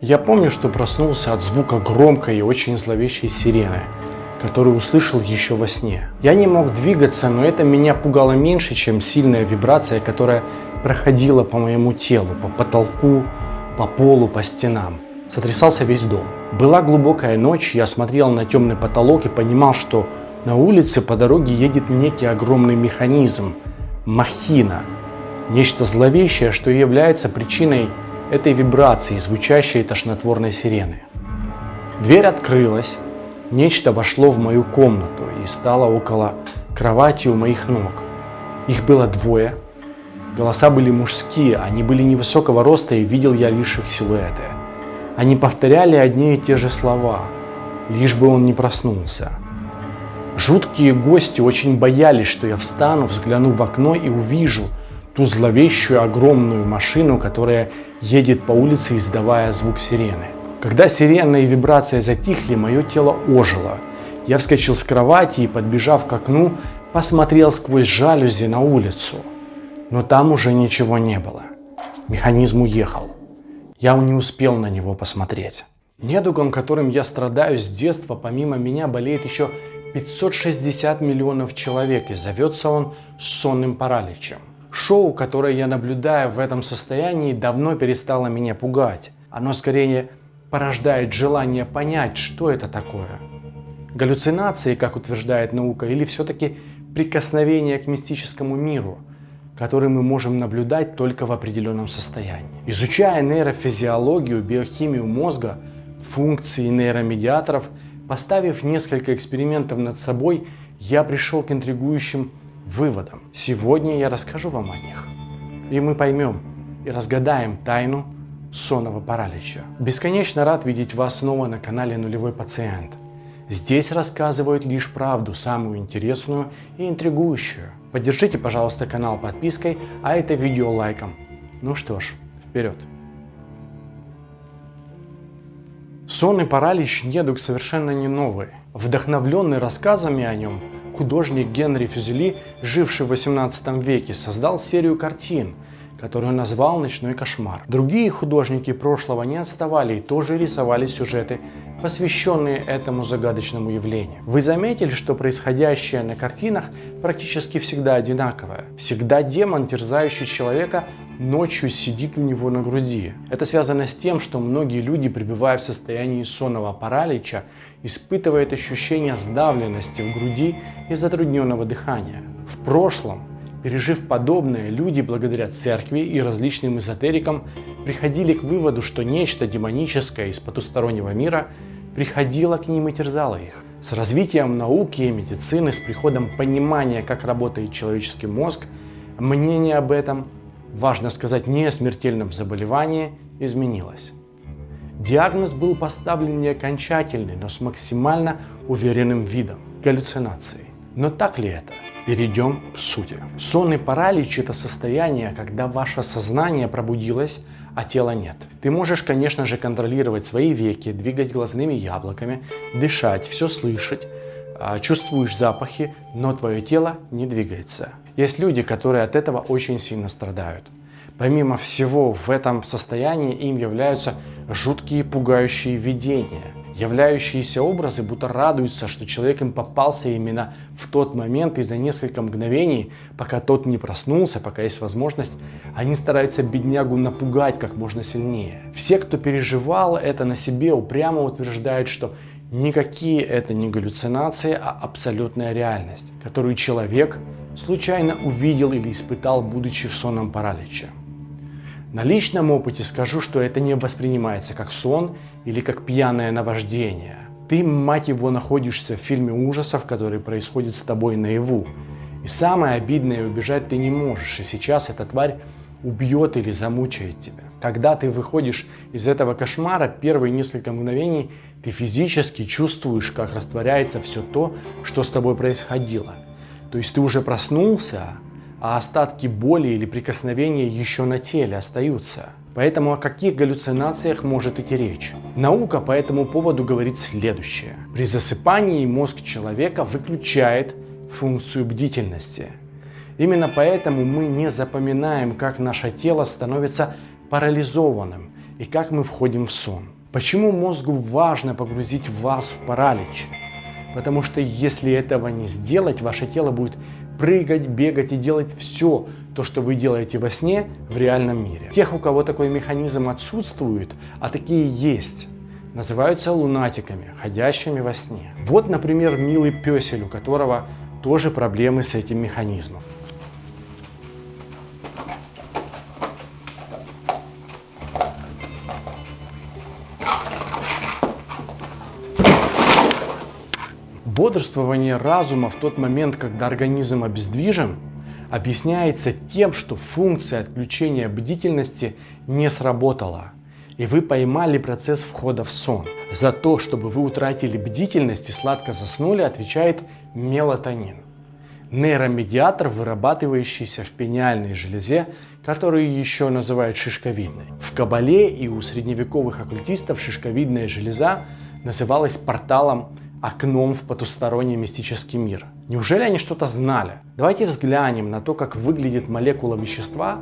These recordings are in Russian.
Я помню, что проснулся от звука громкой и очень зловещей сирены, которую услышал еще во сне. Я не мог двигаться, но это меня пугало меньше, чем сильная вибрация, которая проходила по моему телу, по потолку, по полу, по стенам. Сотрясался весь дом. Была глубокая ночь, я смотрел на темный потолок и понимал, что на улице по дороге едет некий огромный механизм, махина, нечто зловещее, что является причиной этой вибрации, звучащей тошнотворной сирены. Дверь открылась, нечто вошло в мою комнату и стало около кровати у моих ног. Их было двое, голоса были мужские, они были невысокого роста и видел я лишь их силуэты. Они повторяли одни и те же слова, лишь бы он не проснулся. Жуткие гости очень боялись, что я встану, взгляну в окно и увижу ту зловещую огромную машину, которая едет по улице, издавая звук сирены. Когда сирена и вибрация затихли, мое тело ожило. Я вскочил с кровати и, подбежав к окну, посмотрел сквозь жалюзи на улицу. Но там уже ничего не было. Механизм уехал. Я не успел на него посмотреть. Недугом, которым я страдаю с детства, помимо меня болеет еще 560 миллионов человек и зовется он сонным параличем. Шоу, которое я наблюдаю в этом состоянии, давно перестало меня пугать. Оно скорее порождает желание понять, что это такое. Галлюцинации, как утверждает наука, или все-таки прикосновение к мистическому миру, который мы можем наблюдать только в определенном состоянии. Изучая нейрофизиологию, биохимию мозга, функции нейромедиаторов – Поставив несколько экспериментов над собой, я пришел к интригующим выводам. Сегодня я расскажу вам о них. И мы поймем и разгадаем тайну сонного паралича. Бесконечно рад видеть вас снова на канале Нулевой Пациент. Здесь рассказывают лишь правду, самую интересную и интригующую. Поддержите, пожалуйста, канал подпиской, а это видео лайком. Ну что ж, вперед! Сонный паралич недуг совершенно не новый. Вдохновленный рассказами о нем, художник Генри Фюзели, живший в 18 веке, создал серию картин, которую назвал «Ночной кошмар». Другие художники прошлого не отставали и тоже рисовали сюжеты, посвященные этому загадочному явлению. Вы заметили, что происходящее на картинах практически всегда одинаковое? Всегда демон, терзающий человека, ночью сидит у него на груди. Это связано с тем, что многие люди, пребывая в состоянии сонного паралича, испытывают ощущение сдавленности в груди и затрудненного дыхания. В прошлом, пережив подобное, люди благодаря церкви и различным эзотерикам приходили к выводу, что нечто демоническое из потустороннего мира приходило к ним и терзало их. С развитием науки и медицины, с приходом понимания, как работает человеческий мозг, мнение об этом важно сказать, не смертельном заболевании, изменилось. Диагноз был поставлен не окончательный, но с максимально уверенным видом – галлюцинации. Но так ли это? Перейдем к сути. Сонный паралич – это состояние, когда ваше сознание пробудилось, а тела нет. Ты можешь, конечно же, контролировать свои веки, двигать глазными яблоками, дышать, все слышать, а, чувствуешь запахи, но твое тело не двигается. Есть люди, которые от этого очень сильно страдают. Помимо всего, в этом состоянии им являются жуткие пугающие видения, являющиеся образы, будто радуются, что человек им попался именно в тот момент и за несколько мгновений, пока тот не проснулся, пока есть возможность, они стараются беднягу напугать как можно сильнее. Все, кто переживал это на себе, упрямо утверждают, что никакие это не галлюцинации, а абсолютная реальность, которую человек случайно увидел или испытал, будучи в сонном параличе. На личном опыте скажу, что это не воспринимается как сон или как пьяное наваждение. Ты, мать его, находишься в фильме ужасов, который происходит с тобой наяву. И самое обидное, убежать ты не можешь, и сейчас эта тварь убьет или замучает тебя. Когда ты выходишь из этого кошмара, первые несколько мгновений ты физически чувствуешь, как растворяется все то, что с тобой происходило – то есть ты уже проснулся, а остатки боли или прикосновения еще на теле остаются. Поэтому о каких галлюцинациях может идти речь? Наука по этому поводу говорит следующее. При засыпании мозг человека выключает функцию бдительности. Именно поэтому мы не запоминаем, как наше тело становится парализованным, и как мы входим в сон. Почему мозгу важно погрузить вас в паралич? Потому что если этого не сделать, ваше тело будет прыгать, бегать и делать все то, что вы делаете во сне в реальном мире. Тех, у кого такой механизм отсутствует, а такие есть, называются лунатиками, ходящими во сне. Вот, например, милый песель, у которого тоже проблемы с этим механизмом. Бодрствование разума в тот момент, когда организм обездвижен, объясняется тем, что функция отключения бдительности не сработала, и вы поймали процесс входа в сон. За то, чтобы вы утратили бдительность и сладко заснули, отвечает мелатонин. Нейромедиатор, вырабатывающийся в пениальной железе, которую еще называют шишковидной. В Кабале и у средневековых оккультистов шишковидная железа называлась порталом окном в потусторонний мистический мир. Неужели они что-то знали? Давайте взглянем на то, как выглядит молекула вещества,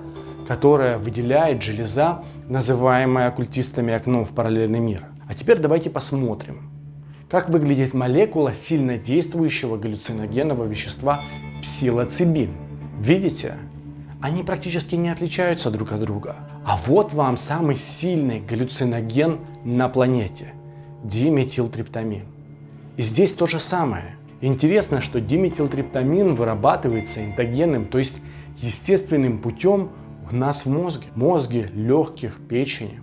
которая выделяет железа, называемая оккультистами окном в параллельный мир. А теперь давайте посмотрим, как выглядит молекула сильно действующего галлюциногенного вещества псилоцибин. Видите? Они практически не отличаются друг от друга. А вот вам самый сильный галлюциноген на планете – диметилтриптамин. И здесь то же самое. Интересно, что диметилтриптамин вырабатывается эндогенным, то есть естественным путем у нас в мозге. Мозге, легких, печени.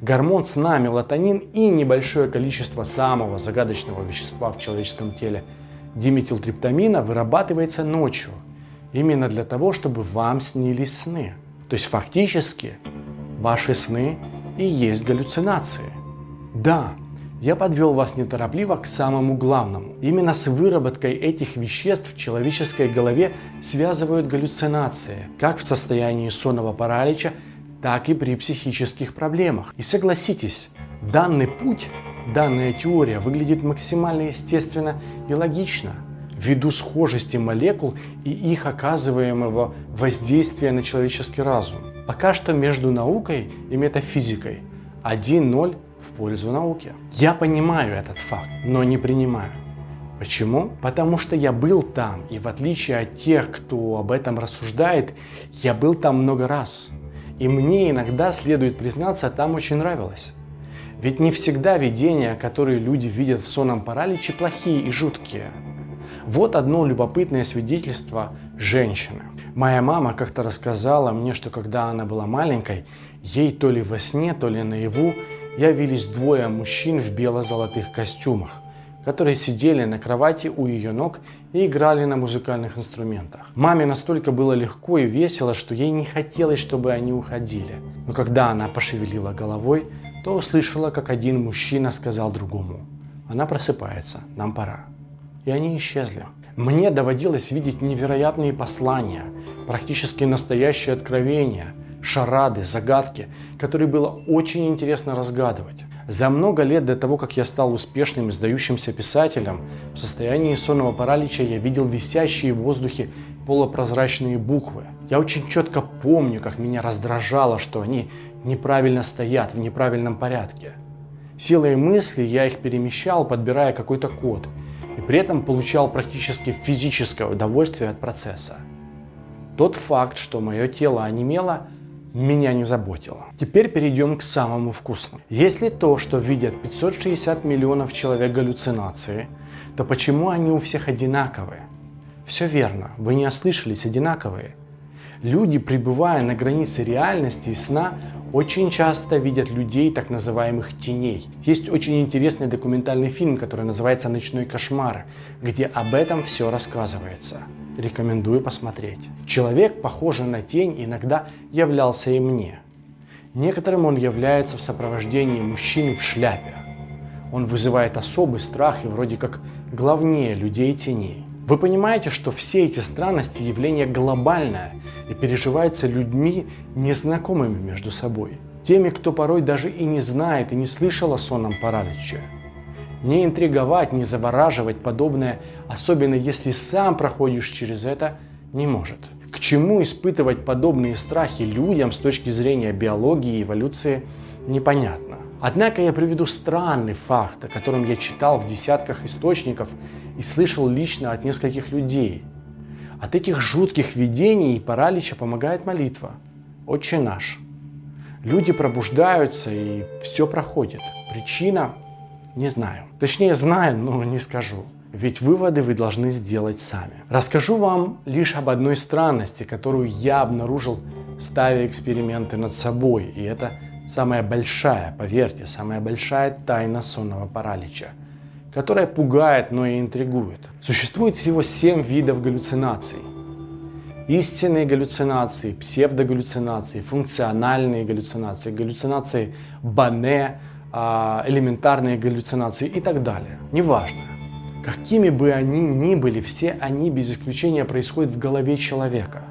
Гормон сна, мелатонин и небольшое количество самого загадочного вещества в человеческом теле диметилтриптамина вырабатывается ночью. Именно для того, чтобы вам снились сны. То есть фактически ваши сны и есть галлюцинации. Да, я подвел вас неторопливо к самому главному. Именно с выработкой этих веществ в человеческой голове связывают галлюцинации, как в состоянии сонного паралича, так и при психических проблемах. И согласитесь, данный путь, данная теория выглядит максимально естественно и логично, ввиду схожести молекул и их оказываемого воздействия на человеческий разум. Пока что между наукой и метафизикой 1-0 в пользу науки. Я понимаю этот факт, но не принимаю. Почему? Потому что я был там, и в отличие от тех, кто об этом рассуждает, я был там много раз. И мне иногда, следует признаться, там очень нравилось. Ведь не всегда видения, которые люди видят в сонном параличе, плохие и жуткие. Вот одно любопытное свидетельство женщины. Моя мама как-то рассказала мне, что когда она была маленькой, ей то ли во сне, то ли наяву явились двое мужчин в бело-золотых костюмах, которые сидели на кровати у ее ног и играли на музыкальных инструментах. Маме настолько было легко и весело, что ей не хотелось, чтобы они уходили. Но когда она пошевелила головой, то услышала, как один мужчина сказал другому, «Она просыпается, нам пора». И они исчезли. Мне доводилось видеть невероятные послания, практически настоящие откровения – шарады, загадки, которые было очень интересно разгадывать. За много лет до того, как я стал успешным и сдающимся писателем, в состоянии сонного паралича я видел висящие в воздухе полупрозрачные буквы. Я очень четко помню, как меня раздражало, что они неправильно стоят в неправильном порядке. Силой мысли я их перемещал, подбирая какой-то код, и при этом получал практически физическое удовольствие от процесса. Тот факт, что мое тело онемело, меня не заботило. Теперь перейдем к самому вкусному. Если то, что видят 560 миллионов человек галлюцинации, то почему они у всех одинаковые? Все верно, вы не ослышались, одинаковые. Люди, пребывая на границе реальности и сна, очень часто видят людей, так называемых теней. Есть очень интересный документальный фильм, который называется «Ночной кошмар», где об этом все рассказывается рекомендую посмотреть. Человек, похожий на тень, иногда являлся и мне. Некоторым он является в сопровождении мужчины в шляпе. Он вызывает особый страх и вроде как главнее людей теней. Вы понимаете, что все эти странности явление глобальное и переживается людьми, незнакомыми между собой. Теми, кто порой даже и не знает и не слышал о сонном параличе. Не интриговать, не завораживать подобное, особенно если сам проходишь через это, не может. К чему испытывать подобные страхи людям с точки зрения биологии и эволюции, непонятно. Однако я приведу странный факт, о котором я читал в десятках источников и слышал лично от нескольких людей. От этих жутких видений и паралича помогает молитва. Отче наш. Люди пробуждаются и все проходит. Причина? Не знаю. Точнее знаю, но не скажу. Ведь выводы вы должны сделать сами. Расскажу вам лишь об одной странности, которую я обнаружил, ставя эксперименты над собой. И это самая большая, поверьте, самая большая тайна сонного паралича, которая пугает, но и интригует. Существует всего 7 видов галлюцинаций. Истинные галлюцинации, псевдогаллюцинации, функциональные галлюцинации, галлюцинации Бане, элементарные галлюцинации и так далее. Неважно. Какими бы они ни были, все они без исключения происходят в голове человека.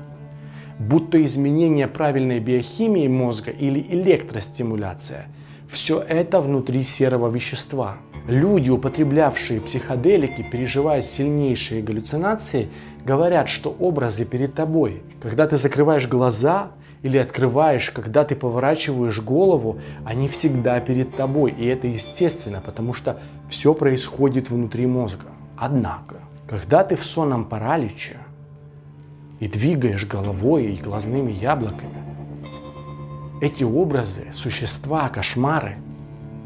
Будто изменение правильной биохимии мозга или электростимуляция. Все это внутри серого вещества. Люди, употреблявшие психоделики, переживая сильнейшие галлюцинации, говорят, что образы перед тобой. Когда ты закрываешь глаза или открываешь, когда ты поворачиваешь голову, они всегда перед тобой. И это естественно, потому что все происходит внутри мозга. Однако, когда ты в сонном параличе и двигаешь головой и глазными яблоками, эти образы, существа, кошмары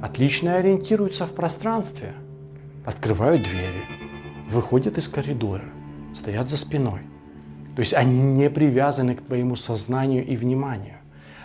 отлично ориентируются в пространстве, открывают двери, выходят из коридора, стоят за спиной. То есть они не привязаны к твоему сознанию и вниманию.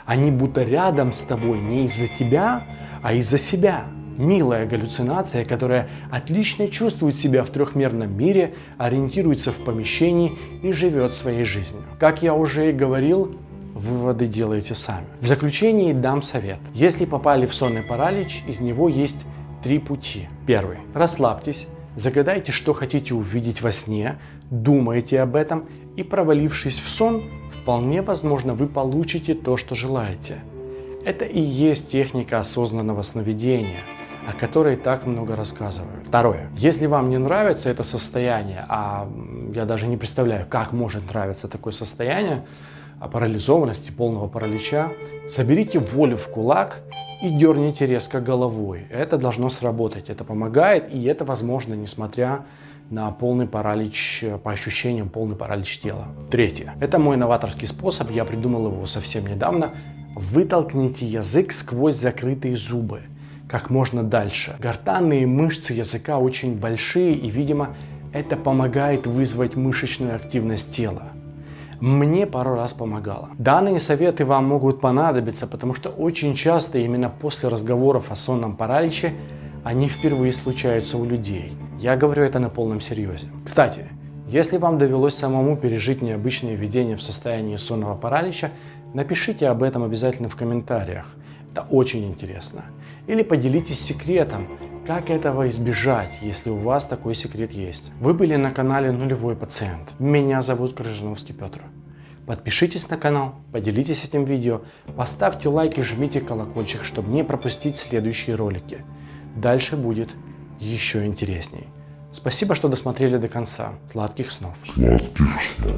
Они будто рядом с тобой не из-за тебя, а из-за себя. Милая галлюцинация, которая отлично чувствует себя в трехмерном мире, ориентируется в помещении и живет своей жизнью. Как я уже и говорил, выводы делаете сами. В заключении дам совет. Если попали в сонный паралич, из него есть три пути. Первый. Расслабьтесь, загадайте, что хотите увидеть во сне, думайте об этом и провалившись в сон, вполне возможно вы получите то, что желаете. Это и есть техника осознанного сновидения, о которой так много рассказывают. Второе. Если вам не нравится это состояние, а я даже не представляю, как может нравиться такое состояние, парализованности, полного паралича, соберите волю в кулак и дерните резко головой. Это должно сработать, это помогает, и это возможно, несмотря на полный паралич, по ощущениям, полный паралич тела. Третье. Это мой новаторский способ, я придумал его совсем недавно. Вытолкните язык сквозь закрытые зубы как можно дальше. Гортанные мышцы языка очень большие и, видимо, это помогает вызвать мышечную активность тела. Мне пару раз помогало. Данные советы вам могут понадобиться, потому что очень часто именно после разговоров о сонном параличе они впервые случаются у людей. Я говорю это на полном серьезе. Кстати, если вам довелось самому пережить необычные видения в состоянии сонного паралича, напишите об этом обязательно в комментариях. Это очень интересно. Или поделитесь секретом, как этого избежать, если у вас такой секрет есть. Вы были на канале Нулевой Пациент. Меня зовут Крыжиновский Петр. Подпишитесь на канал, поделитесь этим видео, поставьте лайк и жмите колокольчик, чтобы не пропустить следующие ролики. Дальше будет еще интересней. Спасибо, что досмотрели до конца. Сладких снов. Сладких снов.